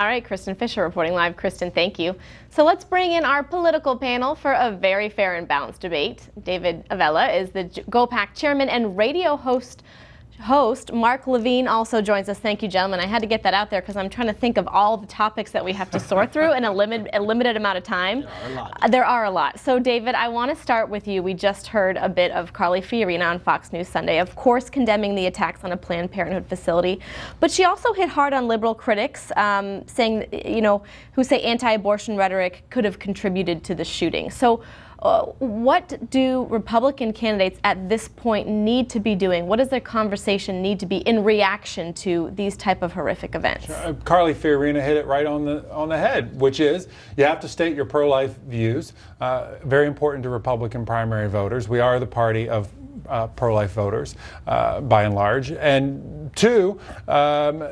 All right, Kristin Fisher reporting live. Kristin, thank you. So let's bring in our political panel for a very fair and balanced debate. David Avella is the GOPAC chairman and radio host host, Mark Levine, also joins us. Thank you, gentlemen. I had to get that out there because I'm trying to think of all the topics that we have to sort through in a, limit, a limited amount of time. There are a lot. Uh, there are a lot. So, David, I want to start with you. We just heard a bit of Carly Fiorina on Fox News Sunday, of course, condemning the attacks on a Planned Parenthood facility. But she also hit hard on liberal critics, um, saying, you know, who say anti-abortion rhetoric could have contributed to the shooting. So, uh, what do Republican candidates at this point need to be doing? What does their conversation need to be in reaction to these type of horrific events? Uh, Carly Fiorina hit it right on the on the head, which is you have to state your pro-life views. Uh, very important to Republican primary voters. We are the party of uh, pro-life voters uh, by and large. And two, um,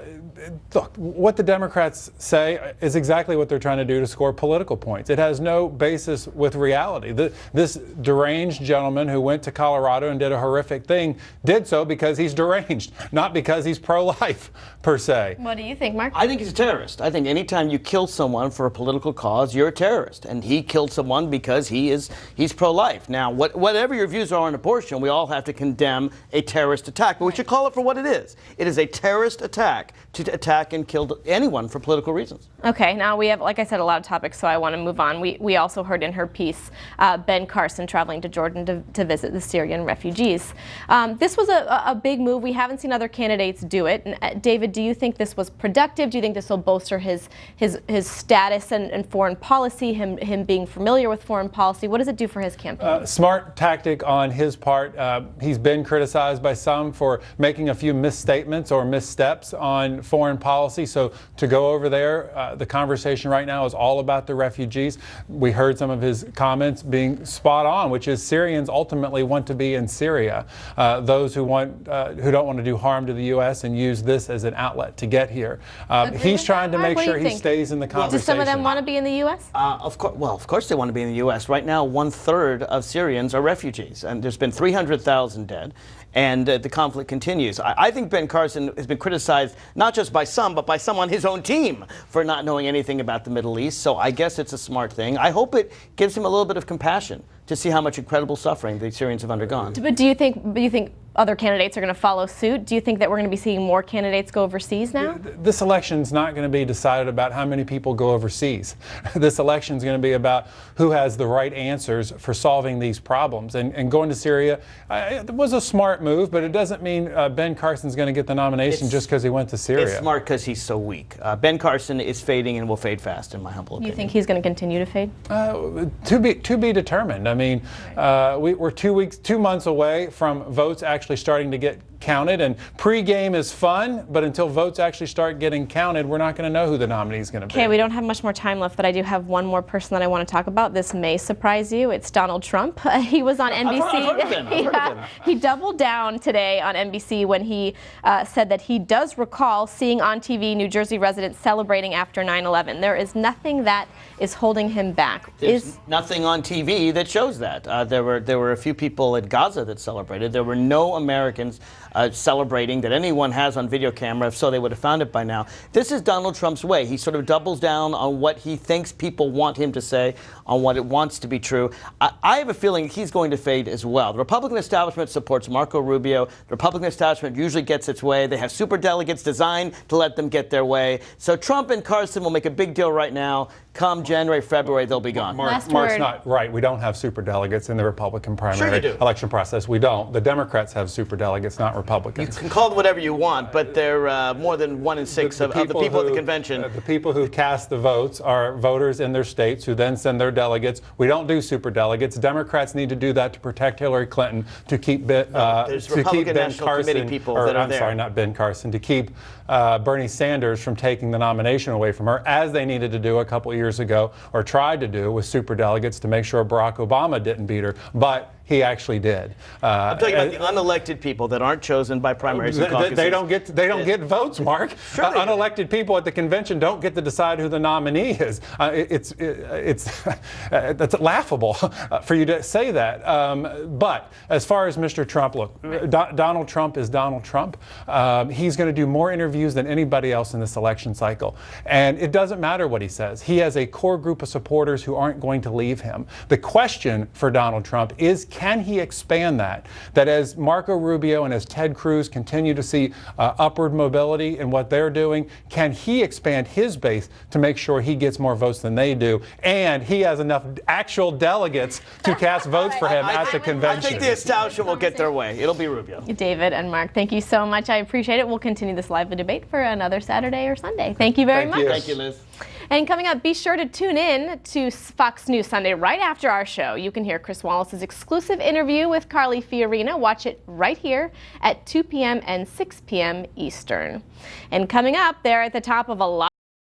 look, what the Democrats say is exactly what they're trying to do to score political points. It has no basis with reality. The, this deranged gentleman who went to Colorado and did a horrific thing did so because he's deranged, not because he's pro-life per se. What do you think, Mark? I think he's a terrorist. I think anytime you kill someone for a political cause, you're a terrorist. And he killed someone because he is he's pro-life. Now, what, whatever your views are on abortion, we all have to condemn a terrorist attack. But we should call it for what it is. It is a terrorist attack to attack and kill anyone for political reasons. Okay, now we have, like I said, a lot of topics, so I want to move on. We, we also heard in her piece uh, Ben Carson traveling to Jordan to, to visit the Syrian refugees. Um, this was a, a, big move. We haven't seen other candidates do it. And, uh, David, do you think this was productive? Do you think this will bolster his his, his status and, and foreign policy, him, him being familiar with foreign policy? What does it do for his campaign? Uh, smart tactic on his part. Uh, he's been criticized by some for making a few misstatements or missteps on foreign policy. So to go over there, uh, the conversation right now is all about the refugees. We heard some of his comments being spot on, which is Syrians ultimately want to be in Syria. Uh, those who want, uh, who don't want to do harm to the U.S. and use this as an outlet to get here. Um, he's trying to make sure he think? stays in the conversation. Do some of them want to be in the U.S.? Uh, of course, well, of course they want to be in the U.S. Right now, one third of Syrians are refugees, and there's been 300,000 dead and uh, the conflict continues. I, I, think Ben Carson has been criticized not just by some, but by some on his own team for not knowing anything about the Middle East. So I guess it's a smart thing. I hope it gives him a little bit of compassion to see how much incredible suffering the Syrians have undergone. But do you think? Do you think other candidates are going to follow suit? Do you think that we're going to be seeing more candidates go overseas now? This election is not going to be decided about how many people go overseas. this election is going to be about who has the right answers for solving these problems. And, and going to Syria uh, it was a smart move, but it doesn't mean uh, Ben Carson's going to get the nomination it's, just because he went to Syria. It's smart because he's so weak. Uh, ben Carson is fading and will fade fast, in my humble opinion. Do you think he's going to continue to fade? Uh, to be to be determined. I mean, uh, we, we're two weeks, two months away from votes actually actually starting to get counted. And pregame is fun, but until votes actually start getting counted, we're not going to know who the nominee is going to be. Okay, we don't have much more time left, but I do have one more person that I want to talk about. This may surprise you. It's Donald Trump. he was on NBC. I've heard, I've yeah, he doubled down today on NBC when he uh, said that he does recall seeing on TV New Jersey residents celebrating after 9/11. There is nothing that is holding him back. There's is nothing on TV that shows that. Uh, there were there were a few people at Gaza that celebrated. There were no Americans uh, celebrating that anyone has on video camera, if so they would have found it by now. This is Donald Trump's way. He sort of doubles down on what he thinks people want him to say, on what it wants to be true. I, I have a feeling he's going to fade as well. The Republican establishment supports Marco Rubio. The Republican establishment usually gets its way. They have super delegates designed to let them get their way. So Trump and Carson will make a big deal right now. Come January, February, they'll be gone. Mark, Mark's word. not right. We don't have super delegates in the Republican primary sure election process. We don't. The Democrats have super delegates, not Republicans. You can call them whatever you want, but they're uh, more than one in six the, the of, of, the people who, at the convention. Uh, the people who cast the votes are voters in their states who then send their delegates. We don't do super delegates. Democrats need to do that to protect Hillary Clinton, to keep, uh, no, to keep Ben National Carson, Committee people or, that are I'm there. sorry, not Ben Carson, to keep uh, Bernie Sanders from taking the nomination away from her, as they needed to do a couple years ago, or tried to do with super delegates to make sure Barack Obama didn't beat her. But he actually did. Uh, I'm talking about the unelected people that aren't chosen by primaries they, and caucuses. they don't get they don't get votes, Mark. Sure Uh, unelected people at the convention don't get to decide who the nominee is. Uh, it- it's it- it's uh, that's laughable uh, for you to say that. Um, but as far as Mr. Trump, look, Do- Donald Trump is Donald Trump. Um, he's going to do more interviews than anybody else in this election cycle, and it doesn't matter what he says. He has a core group of supporters who aren't going to leave him. The question for Donald Trump is, can he expand that? That as Marco Rubio and as Ted Cruz continue to see uh, upward mobility in what they're doing, can he expand his base to make sure he gets more votes than they do, and he has enough actual delegates to cast votes for him I at the think- convention? I think the establishment will get their way. It'll be Rubio. David and Mark, thank you so much. I appreciate it. We'll continue this lively debate for another Saturday or Sunday. Thank you very Thank much. you. Thank you, Liz. And coming up, be sure to tune in to Fox News Sunday right after our show. You can hear Chris Wallace's exclusive interview with Carly Fiorina. Watch it right here at 2 p.m. and 6 p.m. Eastern. And coming up, they're at the top of a lot.